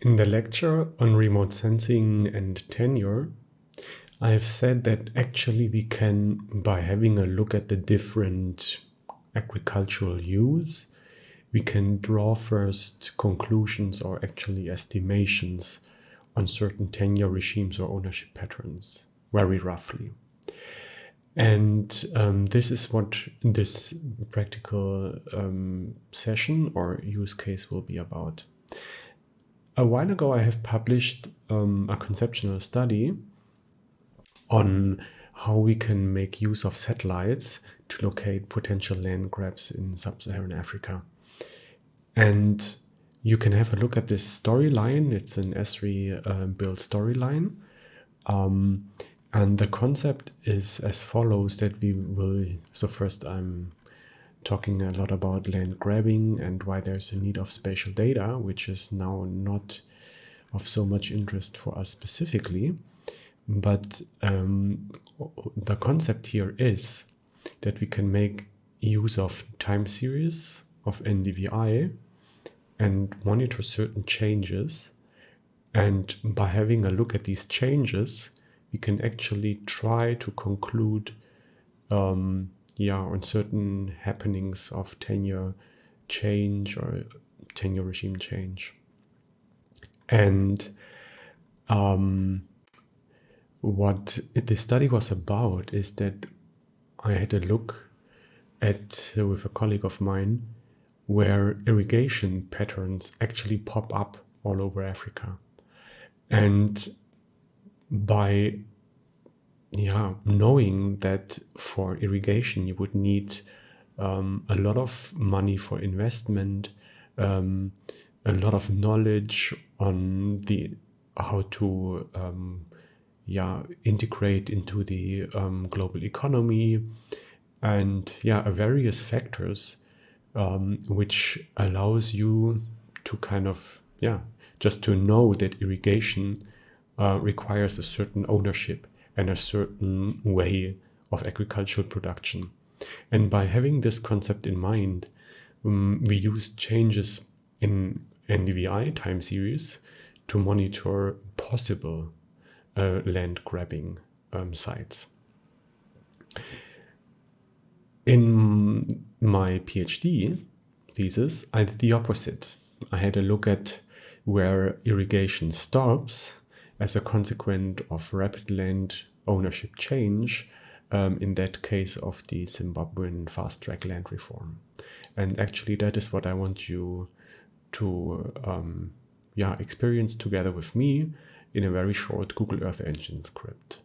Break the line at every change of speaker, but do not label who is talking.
In the lecture on remote sensing and tenure, I have said that actually we can, by having a look at the different agricultural use, we can draw first conclusions or actually estimations on certain tenure regimes or ownership patterns, very roughly. And um, this is what this practical um, session or use case will be about. A while ago, I have published um, a conceptual study on how we can make use of satellites to locate potential land grabs in sub-Saharan Africa. And you can have a look at this storyline. It's an Esri uh, built storyline. Um, and the concept is as follows that we will, so first I'm talking a lot about land grabbing and why there's a need of spatial data, which is now not of so much interest for us specifically. But um, the concept here is that we can make use of time series of NDVI and monitor certain changes. And by having a look at these changes, we can actually try to conclude um, yeah, on certain happenings of tenure change or tenure regime change. And um, what the study was about is that I had a look at with a colleague of mine where irrigation patterns actually pop up all over Africa. And by yeah, knowing that for irrigation you would need um, a lot of money for investment, um, a lot of knowledge on the how to um, yeah integrate into the um, global economy, and yeah, various factors um, which allows you to kind of yeah just to know that irrigation uh, requires a certain ownership and a certain way of agricultural production. And by having this concept in mind, um, we use changes in NDVI time series to monitor possible uh, land grabbing um, sites. In my PhD thesis, I did the opposite. I had a look at where irrigation stops as a consequence of rapid land ownership change, um, in that case of the Zimbabwean fast track land reform. And actually that is what I want you to um, yeah, experience together with me in a very short Google Earth Engine script.